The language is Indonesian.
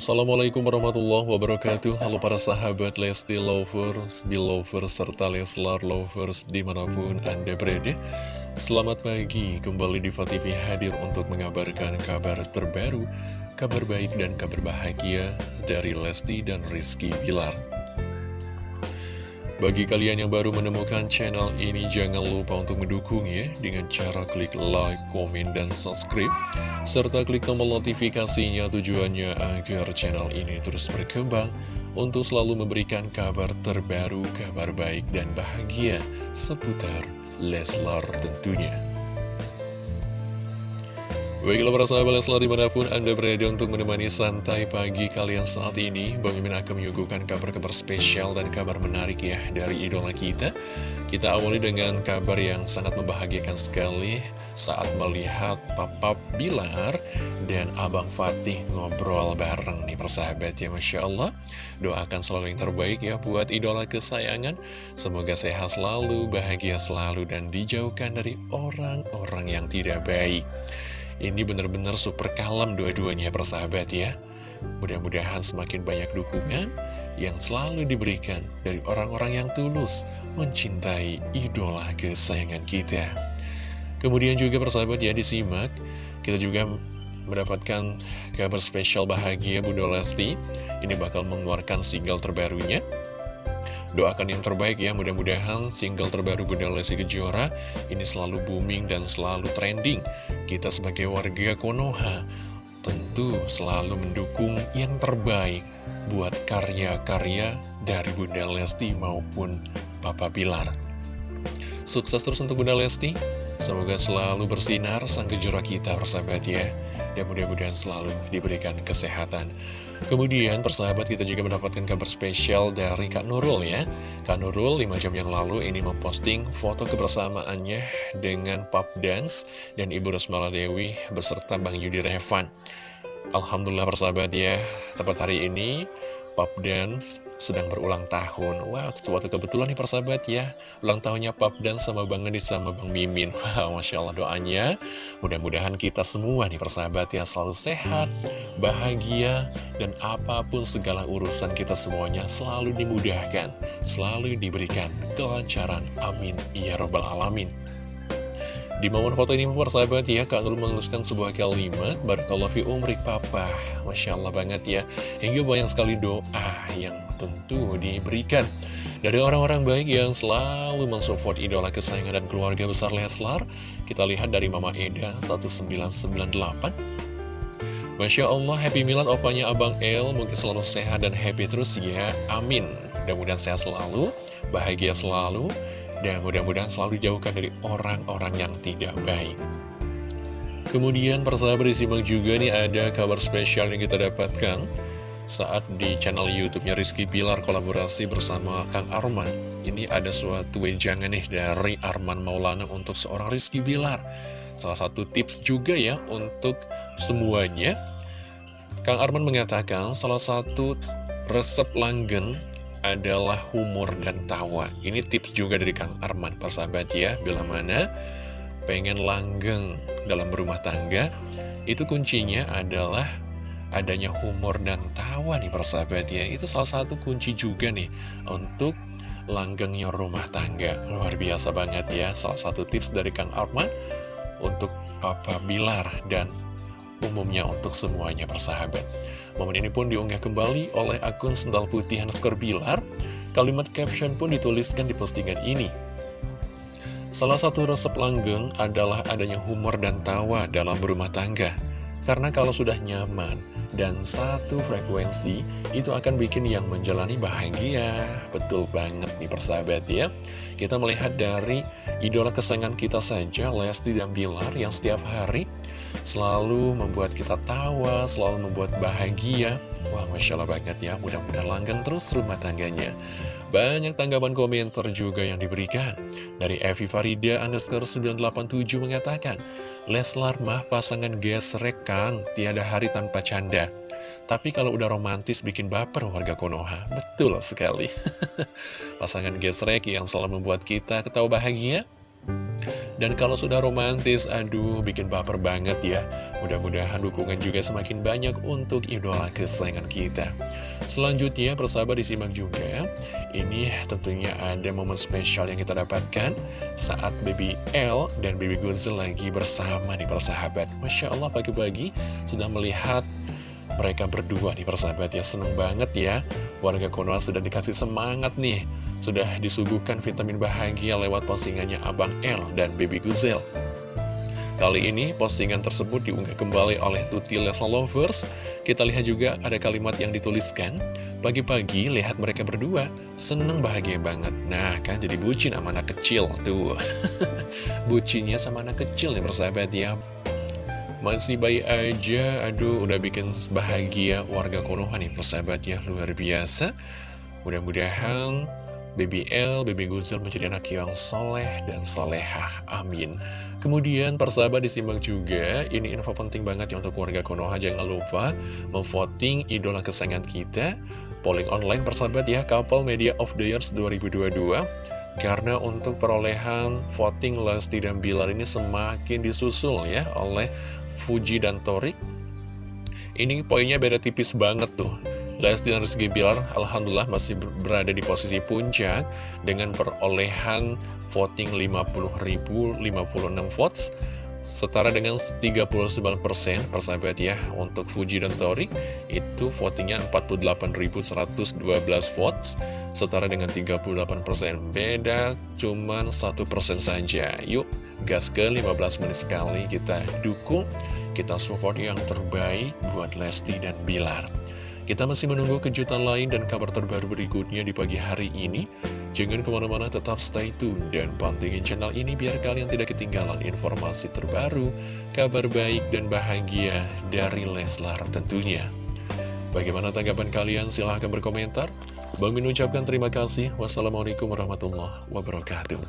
Assalamualaikum warahmatullahi wabarakatuh. Halo para sahabat Lesti Lovers, Belovers, serta Leslar Lovers di mana pun Anda berada. Selamat pagi, kembali di TV hadir untuk mengabarkan kabar terbaru Kabar baik dan kabar bahagia dari Lesti dan Rizky Bilar bagi kalian yang baru menemukan channel ini, jangan lupa untuk mendukungnya dengan cara klik like, komen, dan subscribe. Serta klik tombol notifikasinya tujuannya agar channel ini terus berkembang untuk selalu memberikan kabar terbaru, kabar baik, dan bahagia seputar Leslar tentunya. Baiklah para sahabat Leslar di mana pun Anda berada untuk menemani santai pagi kalian saat ini Bang Imin akan menyuguhkan kabar-kabar spesial dan kabar menarik ya dari idola kita. Kita awali dengan kabar yang sangat membahagiakan sekali Saat melihat Papa Bilar dan Abang Fatih ngobrol bareng nih persahabat ya Masya Allah. Doakan selalu yang terbaik ya buat idola kesayangan. Semoga sehat selalu, bahagia selalu dan dijauhkan dari orang-orang yang tidak baik ini benar-benar super kalem dua-duanya persahabat ya. Mudah-mudahan semakin banyak dukungan yang selalu diberikan dari orang-orang yang tulus mencintai idola kesayangan kita. Kemudian juga persahabat ya disimak, kita juga mendapatkan kabar spesial bahagia Bunda Lesti. Ini bakal mengeluarkan single terbarunya. Doakan yang terbaik ya, mudah-mudahan single terbaru Bunda Lesti Kejora ini selalu booming dan selalu trending. Kita sebagai warga Konoha tentu selalu mendukung yang terbaik buat karya-karya dari Bunda Lesti maupun Papa Bilar. Sukses terus untuk Bunda Lesti, semoga selalu bersinar sang kejora kita, persahabat ya. Dan mudah-mudahan selalu diberikan kesehatan. Kemudian persahabat kita juga mendapatkan kabar spesial dari Kak Nurul ya. Kak Nurul 5 jam yang lalu ini memposting foto kebersamaannya dengan Pop Dance dan Ibu Rosmala Dewi beserta Bang Yudi Revan. Alhamdulillah persahabat ya tepat hari ini Pop Dance sedang berulang tahun. Wah, suatu kebetulan nih persahabat ya. Ulang tahunnya Pop dan sama Bang Edi sama Bang Mimin. Wah, Masya Allah doanya. Mudah-mudahan kita semua nih persahabat ya Selalu sehat, bahagia Dan apa pun segala urusan kita semuanya Selalu dimudahkan Selalu diberikan kelancaran. Amin. Ya Robbal Alamin di momen foto ini persahabat ya, Kak Nur menuliskan sebuah kalimat, Barakallahu fi umrik papa. Masya Allah banget ya. Hingga banyak sekali doa yang tentu diberikan. Dari orang-orang baik yang selalu mensupport idola kesayangan dan keluarga besar Leslar, kita lihat dari Mama Eda 1998. Masya Allah, Happy Milad opanya Abang El, mungkin selalu sehat dan happy terus ya, amin. Mudah-mudahan sehat selalu, bahagia selalu, dan mudah-mudahan selalu dijauhkan dari orang-orang yang tidak baik. Kemudian persahabat disimak juga nih ada kabar spesial yang kita dapatkan saat di channel YouTube-nya Rizky Pilar kolaborasi bersama Kang Arman. Ini ada suatu wejangan nih dari Arman Maulana untuk seorang Rizky Pilar. Salah satu tips juga ya untuk semuanya. Kang Arman mengatakan salah satu resep langgeng adalah humor dan tawa. Ini tips juga dari Kang Arman, persahabat ya. Bila mana pengen langgeng dalam berumah tangga, itu kuncinya adalah adanya humor dan tawa nih persahabat ya. Itu salah satu kunci juga nih untuk langgengnya rumah tangga. Luar biasa banget ya. Salah satu tips dari Kang Arman untuk Papa Bilar dan umumnya untuk semuanya persahabat. Momen ini pun diunggah kembali oleh akun Sendal Putih Hanskor Bilar. Kalimat caption pun dituliskan di postingan ini. Salah satu resep langgeng adalah adanya humor dan tawa dalam berumah tangga. Karena kalau sudah nyaman dan satu frekuensi, itu akan bikin yang menjalani bahagia. Betul banget nih persahabat ya. Kita melihat dari idola kesayangan kita saja, Lesti dan Bilar, yang setiap hari selalu membuat kita tawa, selalu membuat bahagia. Wah, Masya Allah banget ya, mudah-mudahan langgeng terus rumah tangganya. Banyak tanggapan komentar juga yang diberikan. Dari Evi Farida underscore 987 mengatakan, Leslar mah pasangan gesrek kang, tiada hari tanpa canda. Tapi kalau udah romantis bikin baper warga Konoha. Betul sekali. pasangan gesrek yang selalu membuat kita ketawa bahagia. Dan kalau sudah romantis, aduh bikin baper banget ya. Mudah-mudahan dukungan juga semakin banyak untuk idola kesayangan kita. Selanjutnya, persahabat disimak juga. Ini tentunya ada momen spesial yang kita dapatkan saat Baby L dan Baby Gozel lagi bersama nih persahabat. Masya Allah pagi-pagi sudah melihat mereka berdua nih persahabat ya seneng banget ya Warga Konoha sudah dikasih semangat nih. Sudah disuguhkan vitamin bahagia lewat postingannya Abang L dan Baby Guzel Kali ini postingan tersebut diunggah kembali oleh Tuti Lesa Lovers. Kita lihat juga ada kalimat yang dituliskan Pagi-pagi lihat mereka berdua Seneng bahagia banget. Nah kan jadi bucin sama anak kecil Tuh. Bucinnya sama anak kecil nih persahabat ya masih bayi aja, aduh udah bikin bahagia warga Konoha nih persahabat ya, luar biasa. Mudah-mudahan BBL, Baby Guzel menjadi anak yang soleh dan solehah, amin. Kemudian persahabat disimak juga, ini info penting banget ya untuk warga Konoha, jangan lupa memvoting idola kesayangan kita. Polling online persahabat ya, Couple Media of the Years 2022. Karena untuk perolehan voting Lesti dan Bilar ini semakin disusul ya oleh Fuji dan Torik Ini poinnya beda tipis banget tuh. Lesti dan Rizky Bilar Alhamdulillah masih berada di posisi puncak Dengan perolehan voting 50.056 votes Setara dengan 39% persahabat ya Untuk Fuji dan Torik Itu votingnya 48.112 votes Setara dengan 38% Beda cuman 1% saja Yuk gas ke 15 menit sekali kita dukung, kita support yang terbaik buat Lesti dan Bilar. Kita masih menunggu kejutan lain dan kabar terbaru berikutnya di pagi hari ini. Jangan ke mana-mana tetap stay tune dan pantengin channel ini biar kalian tidak ketinggalan informasi terbaru, kabar baik dan bahagia dari Leslar tentunya. Bagaimana tanggapan kalian? Silahkan berkomentar. Bang Min ucapkan terima kasih. Wassalamualaikum warahmatullahi wabarakatuh.